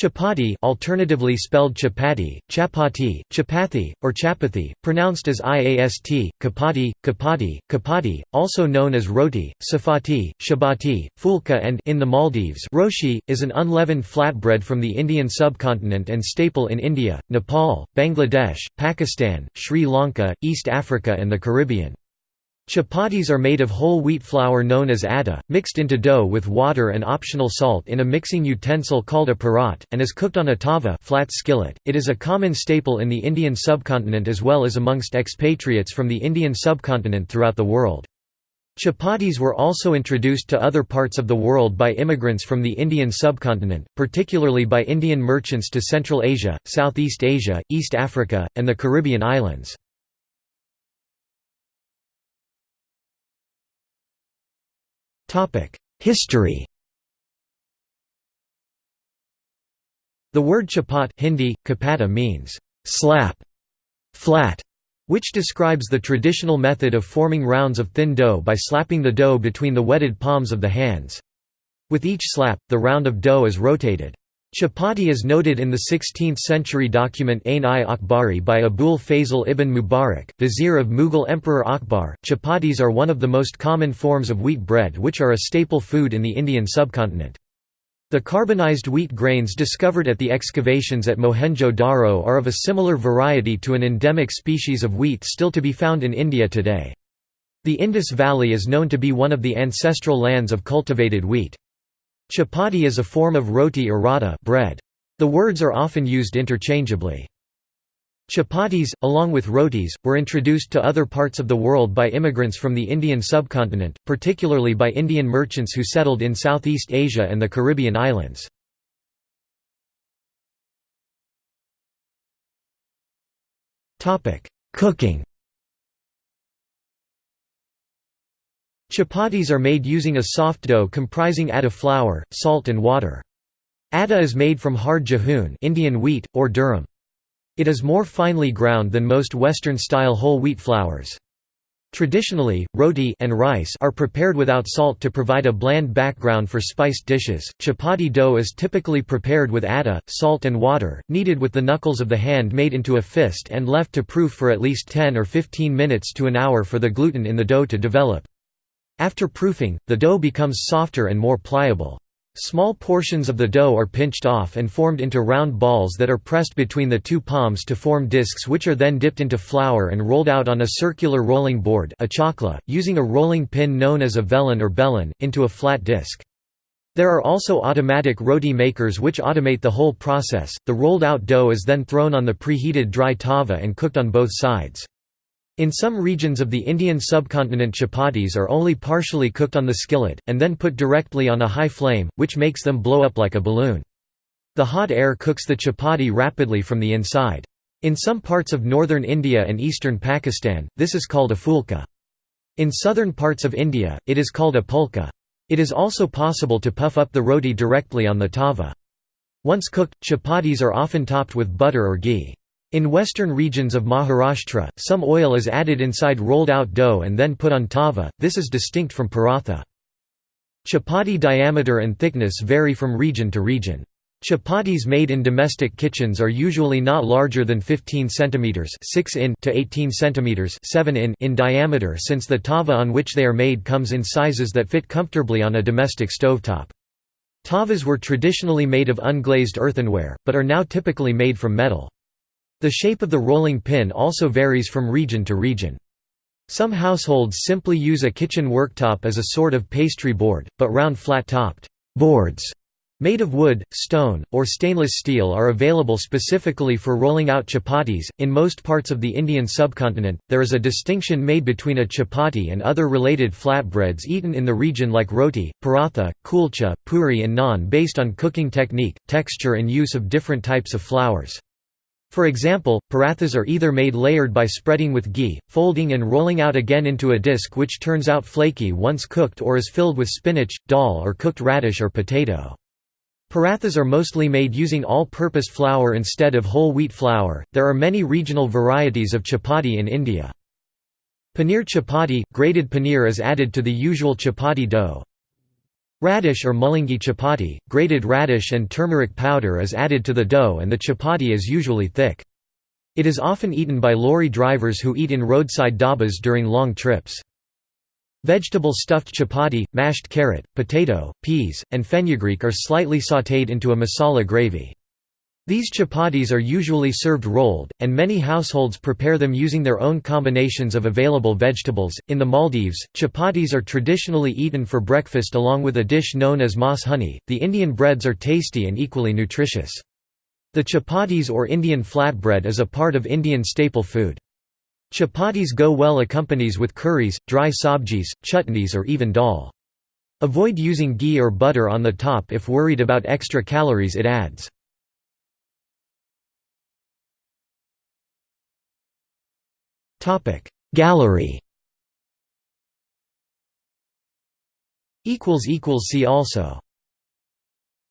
Chapati alternatively spelled chapati, chapati, chapathi, or chapathi, pronounced as iast, kapati, kapati, kapati, also known as roti, safati, shabati, fulka and in the Maldives roshi, is an unleavened flatbread from the Indian subcontinent and staple in India, Nepal, Bangladesh, Pakistan, Sri Lanka, East Africa and the Caribbean. Chapatis are made of whole wheat flour known as atta, mixed into dough with water and optional salt in a mixing utensil called a parat, and is cooked on a tava flat skillet. It is a common staple in the Indian subcontinent as well as amongst expatriates from the Indian subcontinent throughout the world. Chapatis were also introduced to other parts of the world by immigrants from the Indian subcontinent, particularly by Indian merchants to Central Asia, Southeast Asia, East Africa, and the Caribbean islands. History The word chapat Hindi, kapata means slap, flat, which describes the traditional method of forming rounds of thin dough by slapping the dough between the wetted palms of the hands. With each slap, the round of dough is rotated. Chapati is noted in the 16th-century document Ain-i-Akbari by Abul Fazl ibn Mubarak, vizier of Mughal Emperor Akbar. Chapatis are one of the most common forms of wheat bread which are a staple food in the Indian subcontinent. The carbonized wheat grains discovered at the excavations at Mohenjo-Daro are of a similar variety to an endemic species of wheat still to be found in India today. The Indus Valley is known to be one of the ancestral lands of cultivated wheat. Chapati is a form of roti or rata bread. The words are often used interchangeably. Chapatis, along with rotis, were introduced to other parts of the world by immigrants from the Indian subcontinent, particularly by Indian merchants who settled in Southeast Asia and the Caribbean islands. Cooking Chapatis are made using a soft dough comprising atta flour, salt and water. Atta is made from hard gehoon Indian wheat, or durum. It is more finely ground than most Western-style whole wheat flours. Traditionally, roti and rice are prepared without salt to provide a bland background for spiced dishes. Chapati dough is typically prepared with atta, salt and water, kneaded with the knuckles of the hand made into a fist and left to proof for at least 10 or 15 minutes to an hour for the gluten in the dough to develop. After proofing, the dough becomes softer and more pliable. Small portions of the dough are pinched off and formed into round balls that are pressed between the two palms to form discs which are then dipped into flour and rolled out on a circular rolling board a chakla, using a rolling pin known as a velin or belin, into a flat disc. There are also automatic roti makers which automate the whole process. The rolled out dough is then thrown on the preheated dry tava and cooked on both sides. In some regions of the Indian subcontinent chapatis are only partially cooked on the skillet, and then put directly on a high flame, which makes them blow up like a balloon. The hot air cooks the chapati rapidly from the inside. In some parts of northern India and eastern Pakistan, this is called a fulka. In southern parts of India, it is called a pulka. It is also possible to puff up the roti directly on the tava. Once cooked, chapatis are often topped with butter or ghee. In western regions of Maharashtra, some oil is added inside rolled-out dough and then put on tava, this is distinct from paratha. Chapati diameter and thickness vary from region to region. Chapatis made in domestic kitchens are usually not larger than 15 cm 6 in to 18 cm 7 in in diameter since the tava on which they are made comes in sizes that fit comfortably on a domestic stovetop. Tavas were traditionally made of unglazed earthenware, but are now typically made from metal. The shape of the rolling pin also varies from region to region. Some households simply use a kitchen worktop as a sort of pastry board, but round flat-topped boards made of wood, stone, or stainless steel are available specifically for rolling out chapatis. In most parts of the Indian subcontinent, there is a distinction made between a chapati and other related flatbreads eaten in the region like roti, paratha, kulcha, puri, and naan based on cooking technique, texture, and use of different types of flours. For example, parathas are either made layered by spreading with ghee, folding and rolling out again into a disc which turns out flaky once cooked or is filled with spinach, dal or cooked radish or potato. Parathas are mostly made using all-purpose flour instead of whole wheat flour. There are many regional varieties of chapati in India. Paneer chapati – grated paneer is added to the usual chapati dough. Radish or mullangi chapati, grated radish and turmeric powder is added to the dough and the chapati is usually thick. It is often eaten by lorry drivers who eat in roadside dhabas during long trips. Vegetable stuffed chapati, mashed carrot, potato, peas, and fenugreek are slightly sautéed into a masala gravy. These chapatis are usually served rolled, and many households prepare them using their own combinations of available vegetables. In the Maldives, chapatis are traditionally eaten for breakfast along with a dish known as mas huni. The Indian breads are tasty and equally nutritious. The chapatis or Indian flatbread is a part of Indian staple food. Chapatis go well accompanies with curries, dry sabjis, chutneys or even dal. Avoid using ghee or butter on the top if worried about extra calories it adds. Gallery. See also